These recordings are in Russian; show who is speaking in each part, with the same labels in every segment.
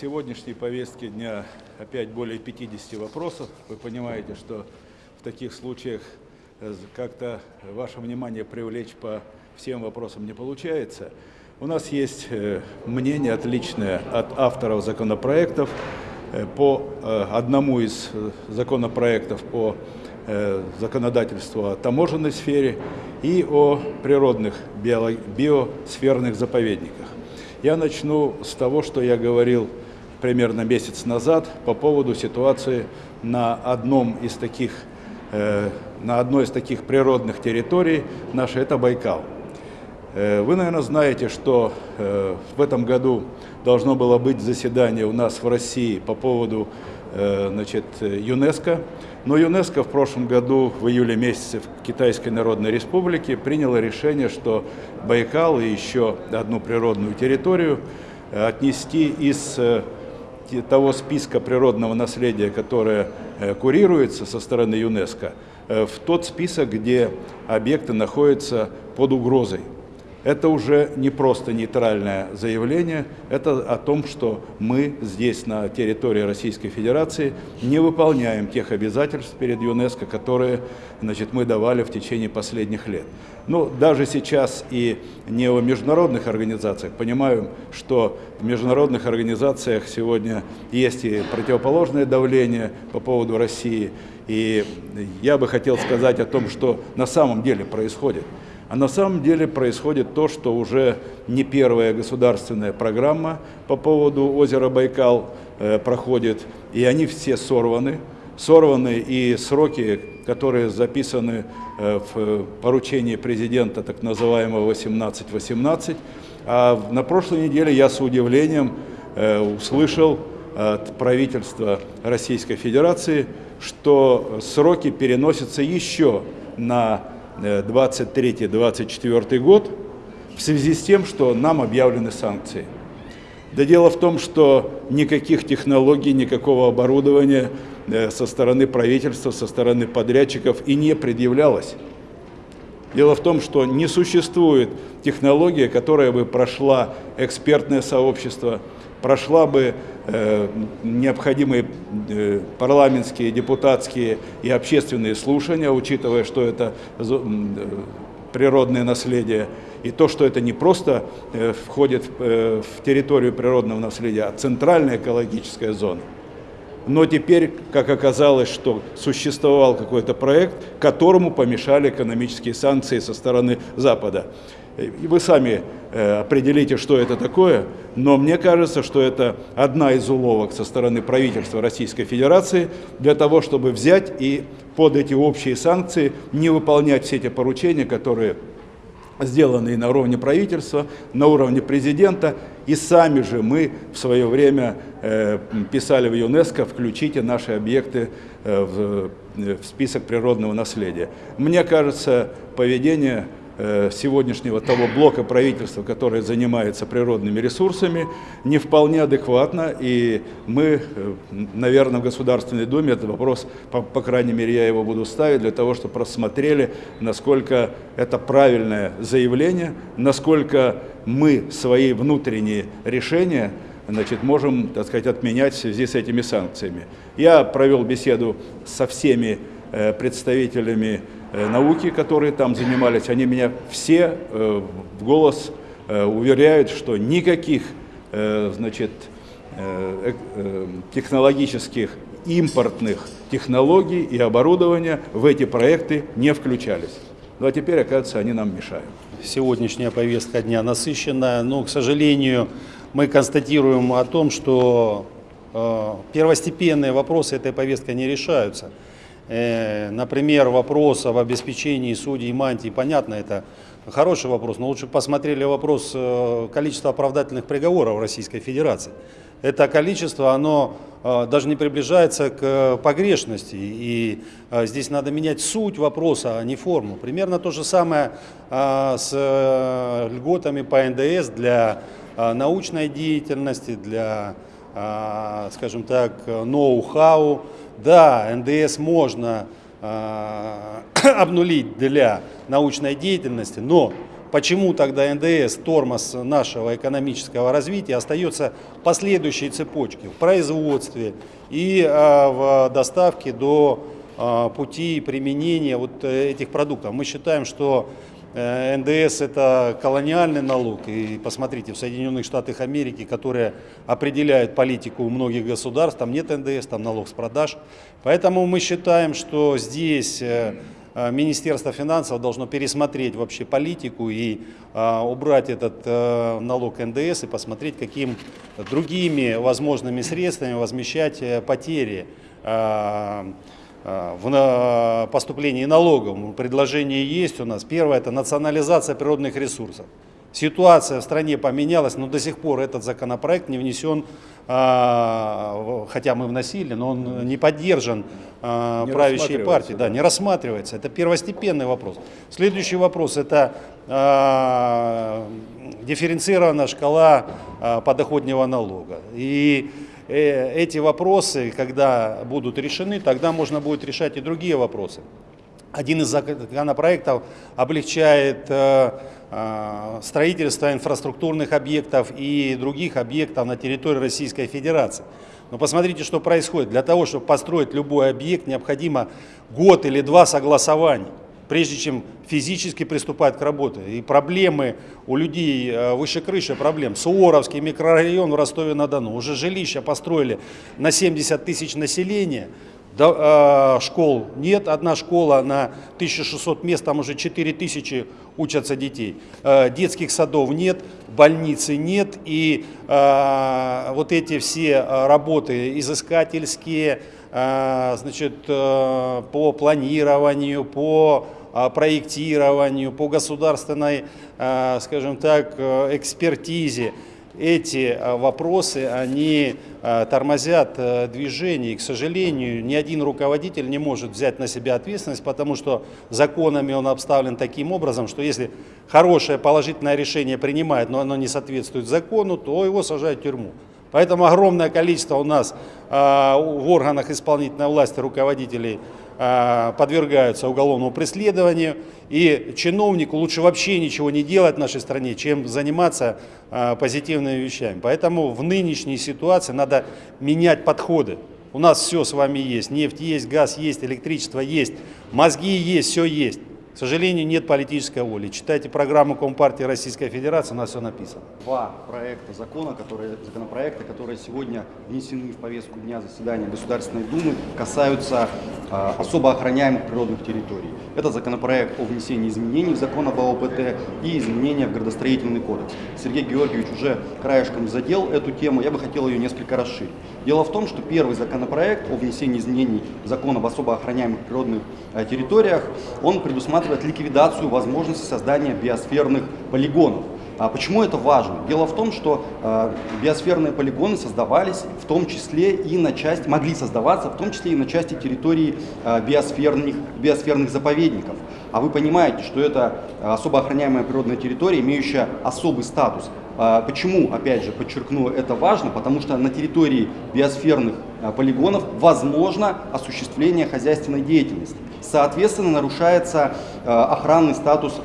Speaker 1: сегодняшней повестке дня опять более 50 вопросов. Вы понимаете, что в таких случаях э, как-то ваше внимание привлечь по всем вопросам не получается. У нас есть э, мнение отличное от авторов законопроектов. Э, по одному из законопроектов по законодательству о таможенной сфере и о природных биосферных заповедниках. Я начну с того, что я говорил примерно месяц назад по поводу ситуации на одном из таких, э, на одной из таких природных территорий нашей, это Байкал. Э, вы, наверное, знаете, что э, в этом году должно было быть заседание у нас в России по поводу значит, ЮНЕСКО, но ЮНЕСКО в прошлом году, в июле месяце в Китайской Народной Республике приняло решение, что Байкал и еще одну природную территорию отнести из того списка природного наследия, которое э, курируется со стороны ЮНЕСКО, в тот список, где объекты находятся под угрозой. Это уже не просто нейтральное заявление, это о том, что мы здесь, на территории Российской Федерации, не выполняем тех обязательств перед ЮНЕСКО, которые значит, мы давали в течение последних лет. Ну, даже сейчас и не о международных организациях. Понимаем, что в международных организациях сегодня есть и противоположное давление по поводу России. И я бы хотел сказать о том, что на самом деле происходит. А на самом деле происходит то, что уже не первая государственная программа по поводу озера Байкал э, проходит, и они все сорваны. Сорваны и сроки, которые записаны э, в поручении президента, так называемого 1818. А на прошлой неделе я с удивлением э, услышал от правительства Российской Федерации, что сроки переносятся еще на 23-24 год в связи с тем, что нам объявлены санкции. Да дело в том, что никаких технологий, никакого оборудования э, со стороны правительства, со стороны подрядчиков и не предъявлялось. Дело в том, что не существует технология, которая бы прошла экспертное сообщество, прошла бы э, необходимые э, парламентские, депутатские и общественные слушания, учитывая, что это э, природное наследие, и то, что это не просто э, входит э, в территорию природного наследия, а центральная экологическая зона. Но теперь, как оказалось, что существовал какой-то проект, которому помешали экономические санкции со стороны Запада. И вы сами э, определите, что это такое, но мне кажется, что это одна из уловок со стороны правительства Российской Федерации для того, чтобы взять и под эти общие санкции не выполнять все эти поручения, которые сделанные на уровне правительства, на уровне президента, и сами же мы в свое время э, писали в ЮНЕСКО, включите наши объекты э, в, э, в список природного наследия. Мне кажется, поведение сегодняшнего того блока правительства, которое занимается природными ресурсами, не вполне адекватно. И мы, э, наверное, в Государственной Думе этот вопрос, по, по крайней мере, я его буду ставить, для того, чтобы просмотрели, насколько это правильное заявление, насколько мы свои внутренние решения значит, можем, так сказать, отменять в связи с этими санкциями. Я провел беседу со всеми э, представителями Э, науки, которые там занимались, они меня все э, в голос э, уверяют, что никаких значит, технологических импортных технологий и оборудования в эти проекты не включались. Ну а теперь, оказывается, они нам мешают.
Speaker 2: Сегодняшняя повестка дня насыщенная, но, к сожалению, мы констатируем о том, что первостепенные вопросы этой повесткой не решаются. Э, например, вопрос об обеспечении судей мантии, понятно, это хороший вопрос, но лучше посмотрели вопрос э, количества оправдательных приговоров Российской Федерации. Это количество, оно э, даже не приближается к погрешности, и здесь надо менять суть вопроса, а не форму. Примерно то же самое с льготами по НДС для научной деятельности, для, скажем так, ноу-хау, да, НДС можно э, обнулить для научной деятельности, но почему тогда НДС, тормоз нашего экономического развития, остается последующей цепочке в производстве и в доставке до пути применения вот этих продуктов. Мы считаем, что Э, НДС это колониальный налог, и посмотрите, в Соединенных Штатах Америки, которые определяют политику многих государств, там нет НДС, там налог с продаж. Поэтому мы считаем, что здесь э, э, Министерство финансов должно пересмотреть вообще политику и убрать этот налог НДС и посмотреть, каким другими возможными средствами возмещать потери а, в поступлении налогов. Предложение есть у нас. Первое – это национализация природных ресурсов. Ситуация в стране поменялась, но до сих пор этот законопроект не внесен, а, хотя мы вносили, но он не поддержан а, не правящей партией. Да, не рассматривается. Это первостепенный вопрос. Следующий вопрос – это дифференцированная шкала подоходного налога. И эти вопросы, когда будут решены, тогда можно будет решать и другие вопросы. Один из законопроектов облегчает э, э, строительство инфраструктурных объектов и других объектов на территории Российской Федерации. Но посмотрите, что происходит. Для того, чтобы построить любой объект, необходимо год или два согласований прежде чем физически приступать к работе. И проблемы у людей э, выше крыши проблем. Суворовский микрорайон в Ростове-на-Дону. Уже жилища построили на 70 тысяч населения. Э, школ нет, одна школа на 1600 мест, там уже 4000 учатся детей. Э, детских садов нет, больницы нет. И вот эти все работы изыскательские, значит, по планированию, по проектированию, по государственной, а, скажем так, э, экспертизе. Эти а, вопросы, они а, тормозят э, движение. И, к сожалению, ни один руководитель не может взять на себя ответственность, потому что законами он обставлен таким образом, что если хорошее положительное решение принимает, но оно не соответствует закону, то его сажают в тюрьму. Поэтому огромное количество у нас в органах исполнительной власти руководителей а, подвергаются уголовному преследованию. И чиновнику лучше вообще ничего не делать в нашей стране, чем заниматься а, позитивными вещами. Поэтому в нынешней ситуации надо менять подходы. У нас все с вами есть. Нефть есть, газ есть, электричество есть, мозги есть, все есть. К сожалению, нет политической воли. Читайте программу Компартии Российской Федерации, у нас все написано.
Speaker 3: Два проекта закона, которые, законопроекта, которые сегодня внесены в повестку дня заседания Государственной Думы, касаются э, особо охраняемых природных территорий. Это законопроект о внесении изменений в закон об ОПТ и изменения в градостроительный кодекс. Сергей Георгиевич уже краешком задел эту тему, я бы хотел ее несколько расширить. Дело в том, что первый законопроект о внесении изменений в закон об особо охраняемых природных э, территориях, он предусматривает ликвидацию возможности создания биосферных полигонов. А почему это важно? Дело в том, что э, биосферные полигоны создавались в том числе и на части, могли создаваться в том числе и на части территории э, биосферных, биосферных заповедников. А вы понимаете, что это особо охраняемая природная территория, имеющая особый статус. А, почему, опять же, подчеркну, это важно? Потому что на территории биосферных а, полигонов возможно осуществление хозяйственной деятельности. Соответственно, нарушается а, охранный статус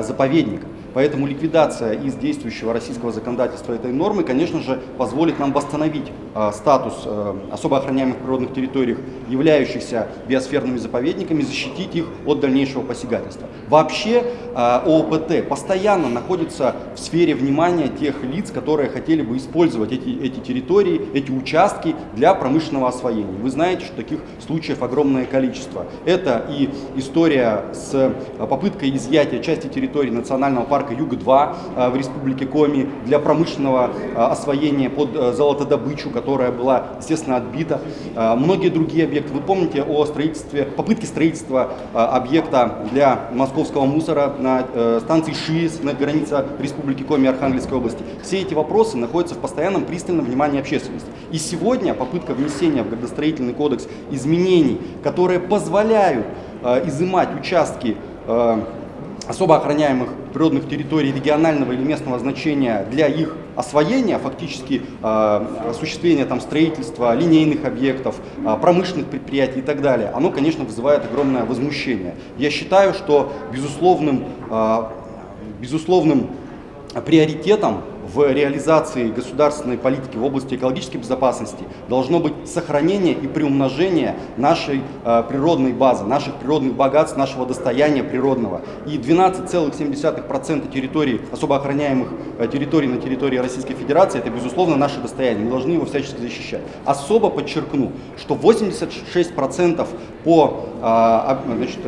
Speaker 3: заповедника. Поэтому ликвидация из действующего российского законодательства этой нормы, конечно же, позволит нам восстановить э, статус э, особо охраняемых природных территорий, являющихся биосферными заповедниками, защитить их от дальнейшего посягательства. Вообще э, ООПТ постоянно находится в сфере внимания тех лиц, которые хотели бы использовать эти, эти территории, эти участки для промышленного освоения. Вы знаете, что таких случаев огромное количество. Это и история с попыткой изъятия части территории национального парка парка Юг-2 э, в республике Коми для промышленного э, освоения под э, золотодобычу, которая была, естественно, отбита. Многие другие объекты. Вы помните о строительстве, попытке строительства объекта для московского мусора на станции ШИС на границе республики Коми Архангельской области. Все эти вопросы находятся в постоянном пристальном внимании общественности. И сегодня попытка внесения в градостроительный кодекс изменений, которые позволяют изымать участки особо охраняемых природных территорий регионального или местного значения для их освоения, фактически э, осуществления там, строительства линейных объектов, э, промышленных предприятий и так далее, оно, конечно, вызывает огромное возмущение. Я считаю, что безусловным э, безусловным приоритетом в реализации государственной политики в области экологической безопасности должно быть сохранение и приумножение нашей э, природной базы, наших природных богатств, нашего достояния природного. И 12,7% территорий, особо охраняемых э, территорий на территории Российской Федерации, это, безусловно, наше достояние. Мы должны его всячески защищать. Особо подчеркну, что 86% по э, значит,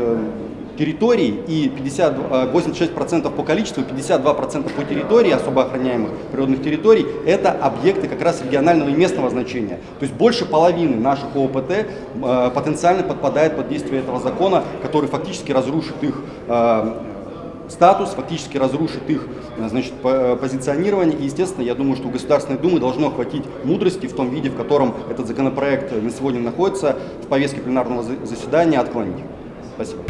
Speaker 3: территорий и 50, 86% э, по количеству, 52% по территории особо охраняемых природных территорий – это объекты как раз регионального и местного значения. То есть больше половины наших ООПТ э, потенциально подпадает под действие этого закона, который фактически разрушит их э, статус, фактически разрушит их значит, позиционирование. И, естественно, я думаю, что у Государственной Думы должно хватить мудрости в том виде, в котором этот законопроект на сегодня находится в повестке пленарного заседания, отклонить. Спасибо.